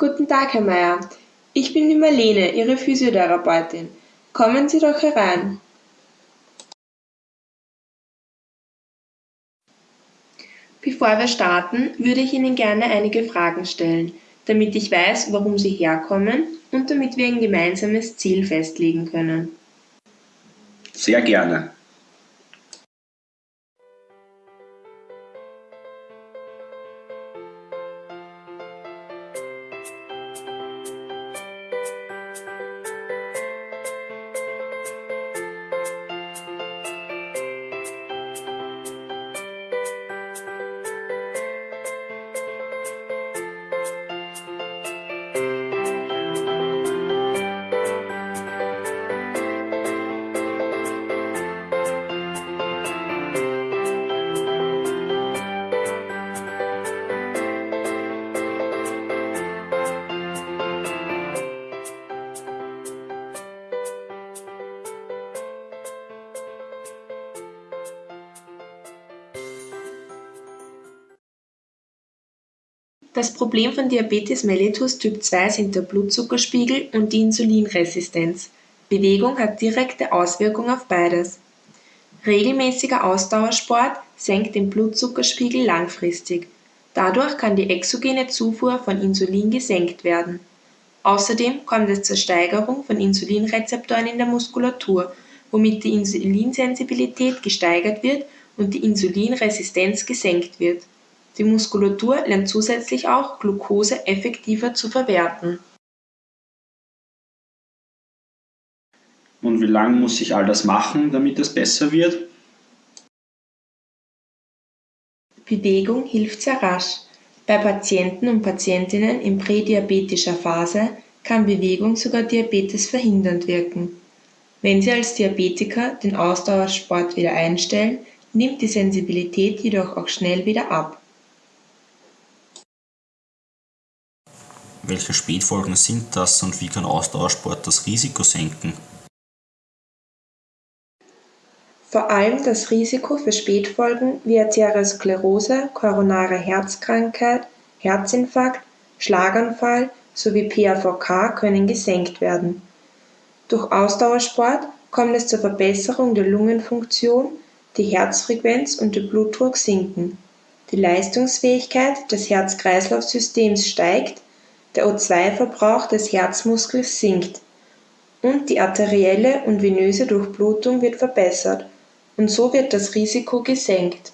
Guten Tag, Herr Meier. Ich bin die Marlene, Ihre Physiotherapeutin. Kommen Sie doch herein. Bevor wir starten, würde ich Ihnen gerne einige Fragen stellen, damit ich weiß, warum Sie herkommen und damit wir ein gemeinsames Ziel festlegen können. Sehr gerne. Das Problem von Diabetes mellitus Typ 2 sind der Blutzuckerspiegel und die Insulinresistenz. Bewegung hat direkte Auswirkungen auf beides. Regelmäßiger Ausdauersport senkt den Blutzuckerspiegel langfristig. Dadurch kann die exogene Zufuhr von Insulin gesenkt werden. Außerdem kommt es zur Steigerung von Insulinrezeptoren in der Muskulatur, womit die Insulinsensibilität gesteigert wird und die Insulinresistenz gesenkt wird. Die Muskulatur lernt zusätzlich auch, Glucose effektiver zu verwerten. Und wie lange muss ich all das machen, damit es besser wird? Bewegung hilft sehr rasch. Bei Patienten und Patientinnen in prädiabetischer Phase kann Bewegung sogar Diabetes verhindernd wirken. Wenn Sie als Diabetiker den Ausdauersport wieder einstellen, nimmt die Sensibilität jedoch auch schnell wieder ab. Welche Spätfolgen sind das und wie kann Ausdauersport das Risiko senken? Vor allem das Risiko für Spätfolgen wie Arteriosklerose, koronare Herzkrankheit, Herzinfarkt, Schlaganfall sowie PAVK können gesenkt werden. Durch Ausdauersport kommt es zur Verbesserung der Lungenfunktion, die Herzfrequenz und der Blutdruck sinken. Die Leistungsfähigkeit des Herz-Kreislauf-Systems steigt der O2-Verbrauch des Herzmuskels sinkt und die arterielle und venöse Durchblutung wird verbessert, und so wird das Risiko gesenkt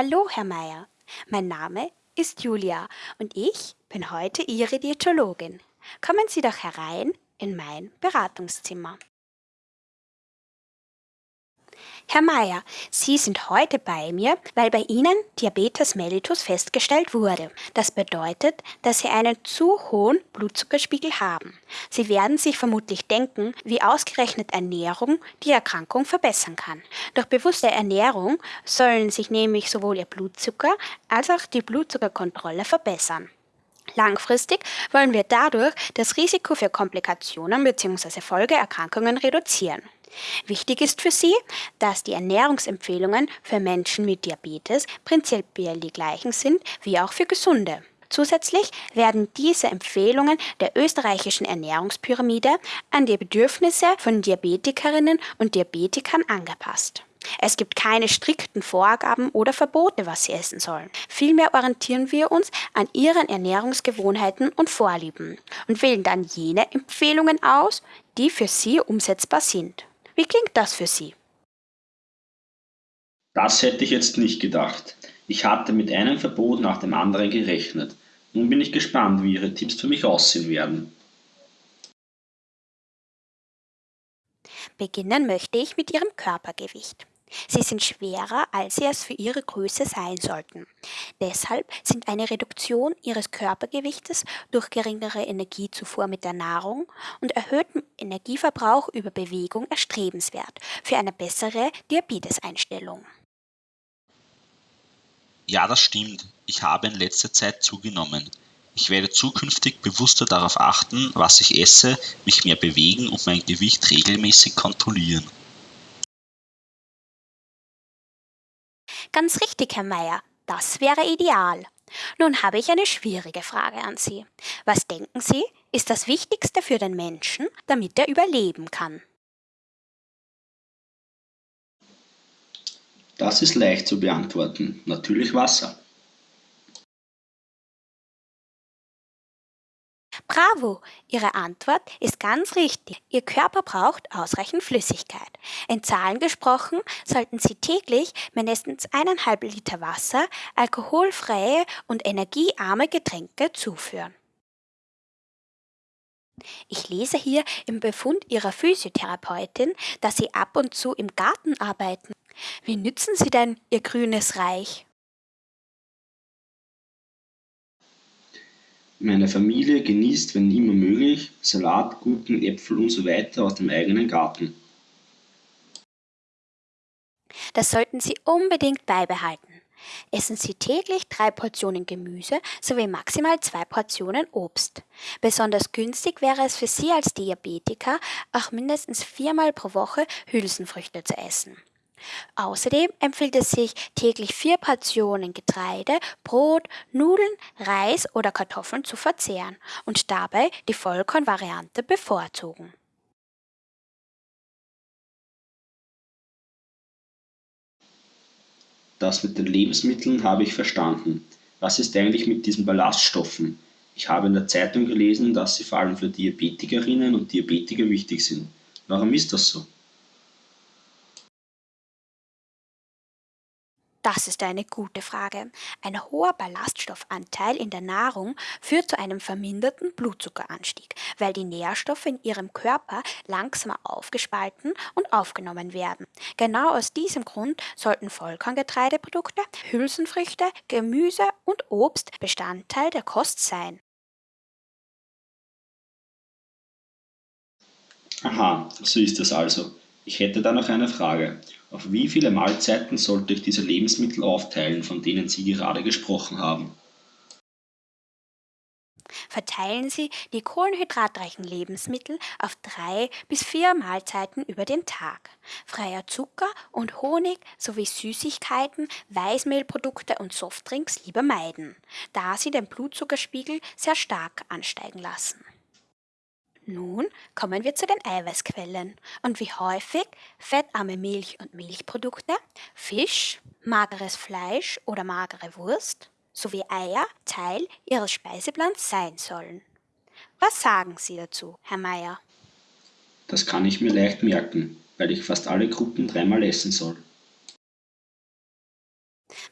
Hallo, Herr Meier. Mein Name ist Julia und ich bin heute Ihre Diätologin. Kommen Sie doch herein in mein Beratungszimmer. Herr Meier, Sie sind heute bei mir, weil bei Ihnen Diabetes mellitus festgestellt wurde. Das bedeutet, dass Sie einen zu hohen Blutzuckerspiegel haben. Sie werden sich vermutlich denken, wie ausgerechnet Ernährung die Erkrankung verbessern kann. Durch bewusste Ernährung sollen sich nämlich sowohl Ihr Blutzucker als auch die Blutzuckerkontrolle verbessern. Langfristig wollen wir dadurch das Risiko für Komplikationen bzw. Folgeerkrankungen reduzieren. Wichtig ist für Sie, dass die Ernährungsempfehlungen für Menschen mit Diabetes prinzipiell die gleichen sind wie auch für Gesunde. Zusätzlich werden diese Empfehlungen der österreichischen Ernährungspyramide an die Bedürfnisse von Diabetikerinnen und Diabetikern angepasst. Es gibt keine strikten Vorgaben oder Verbote, was sie essen sollen. Vielmehr orientieren wir uns an ihren Ernährungsgewohnheiten und Vorlieben und wählen dann jene Empfehlungen aus, die für sie umsetzbar sind. Wie klingt das für Sie? Das hätte ich jetzt nicht gedacht. Ich hatte mit einem Verbot nach dem anderen gerechnet. Nun bin ich gespannt, wie Ihre Tipps für mich aussehen werden. Beginnen möchte ich mit Ihrem Körpergewicht. Sie sind schwerer, als sie es für ihre Größe sein sollten. Deshalb sind eine Reduktion ihres Körpergewichtes durch geringere Energiezufuhr mit der Nahrung und erhöhten Energieverbrauch über Bewegung erstrebenswert für eine bessere Diabeteseinstellung. Ja, das stimmt. Ich habe in letzter Zeit zugenommen. Ich werde zukünftig bewusster darauf achten, was ich esse, mich mehr bewegen und mein Gewicht regelmäßig kontrollieren. Ganz richtig, Herr Meier. Das wäre ideal. Nun habe ich eine schwierige Frage an Sie. Was denken Sie, ist das Wichtigste für den Menschen, damit er überleben kann? Das ist leicht zu beantworten. Natürlich Wasser. Bravo! Ihre Antwort ist ganz richtig. Ihr Körper braucht ausreichend Flüssigkeit. In Zahlen gesprochen sollten Sie täglich mindestens eineinhalb Liter Wasser, alkoholfreie und energiearme Getränke zuführen. Ich lese hier im Befund Ihrer Physiotherapeutin, dass Sie ab und zu im Garten arbeiten. Wie nützen Sie denn Ihr grünes Reich? Meine Familie genießt, wenn immer möglich, Salat, Gurken, Äpfel und so weiter aus dem eigenen Garten. Das sollten Sie unbedingt beibehalten. Essen Sie täglich drei Portionen Gemüse sowie maximal zwei Portionen Obst. Besonders günstig wäre es für Sie als Diabetiker, auch mindestens viermal pro Woche Hülsenfrüchte zu essen. Außerdem empfiehlt es sich, täglich vier Portionen Getreide, Brot, Nudeln, Reis oder Kartoffeln zu verzehren und dabei die Vollkornvariante bevorzugen. Das mit den Lebensmitteln habe ich verstanden. Was ist eigentlich mit diesen Ballaststoffen? Ich habe in der Zeitung gelesen, dass sie vor allem für Diabetikerinnen und Diabetiker wichtig sind. Warum ist das so? Das ist eine gute Frage. Ein hoher Ballaststoffanteil in der Nahrung führt zu einem verminderten Blutzuckeranstieg, weil die Nährstoffe in Ihrem Körper langsamer aufgespalten und aufgenommen werden. Genau aus diesem Grund sollten Vollkorngetreideprodukte, Hülsenfrüchte, Gemüse und Obst Bestandteil der Kost sein. Aha, so ist es also. Ich hätte da noch eine Frage. Auf wie viele Mahlzeiten sollte ich diese Lebensmittel aufteilen, von denen Sie gerade gesprochen haben? Verteilen Sie die kohlenhydratreichen Lebensmittel auf drei bis vier Mahlzeiten über den Tag. Freier Zucker und Honig sowie Süßigkeiten, Weißmehlprodukte und Softdrinks lieber meiden, da sie den Blutzuckerspiegel sehr stark ansteigen lassen. Nun kommen wir zu den Eiweißquellen und wie häufig fettarme Milch und Milchprodukte, Fisch, mageres Fleisch oder magere Wurst sowie Eier Teil Ihres Speiseplans sein sollen. Was sagen Sie dazu, Herr Mayer? Das kann ich mir leicht merken, weil ich fast alle Gruppen dreimal essen soll.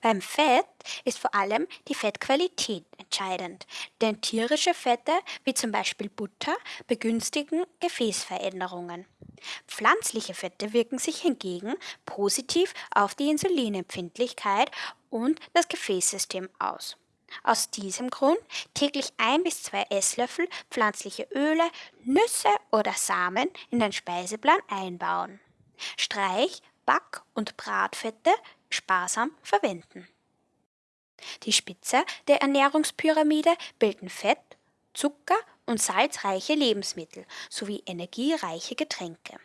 Beim Fett ist vor allem die Fettqualität entscheidend, denn tierische Fette wie zum Beispiel Butter begünstigen Gefäßveränderungen. Pflanzliche Fette wirken sich hingegen positiv auf die Insulinempfindlichkeit und das Gefäßsystem aus. Aus diesem Grund täglich ein bis zwei Esslöffel pflanzliche Öle, Nüsse oder Samen in den Speiseplan einbauen. Streich, Back- und Bratfette sparsam verwenden. Die Spitze der Ernährungspyramide bilden Fett, Zucker und salzreiche Lebensmittel sowie energiereiche Getränke.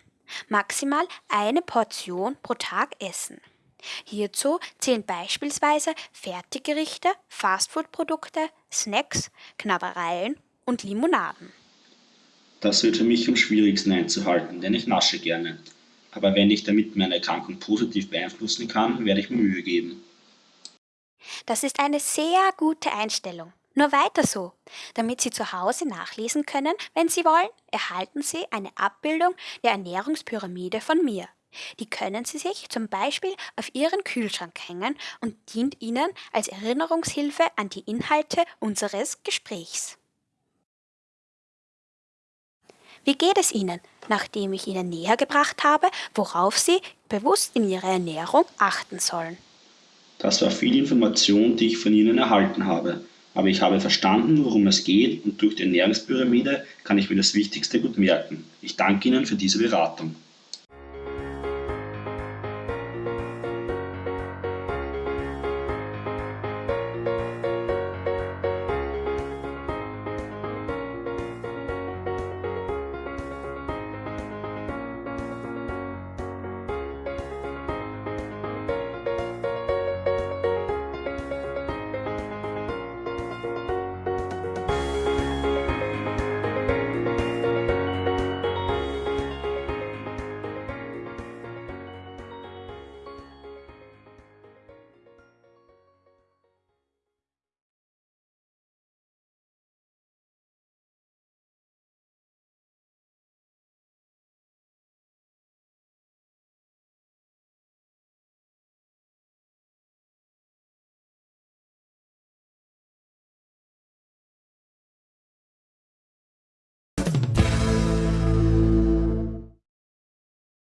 Maximal eine Portion pro Tag essen. Hierzu zählen beispielsweise Fertiggerichte, Fastfood-Produkte, Snacks, Knabbereien und Limonaden. Das wird für mich am schwierigsten einzuhalten, denn ich nasche gerne. Aber wenn ich damit meine Erkrankung positiv beeinflussen kann, werde ich mir Mühe geben. Das ist eine sehr gute Einstellung. Nur weiter so. Damit Sie zu Hause nachlesen können, wenn Sie wollen, erhalten Sie eine Abbildung der Ernährungspyramide von mir. Die können Sie sich zum Beispiel auf Ihren Kühlschrank hängen und dient Ihnen als Erinnerungshilfe an die Inhalte unseres Gesprächs. Wie geht es Ihnen, nachdem ich Ihnen näher gebracht habe, worauf Sie bewusst in Ihrer Ernährung achten sollen? Das war viel Information, die ich von Ihnen erhalten habe. Aber ich habe verstanden, worum es geht und durch die Ernährungspyramide kann ich mir das Wichtigste gut merken. Ich danke Ihnen für diese Beratung.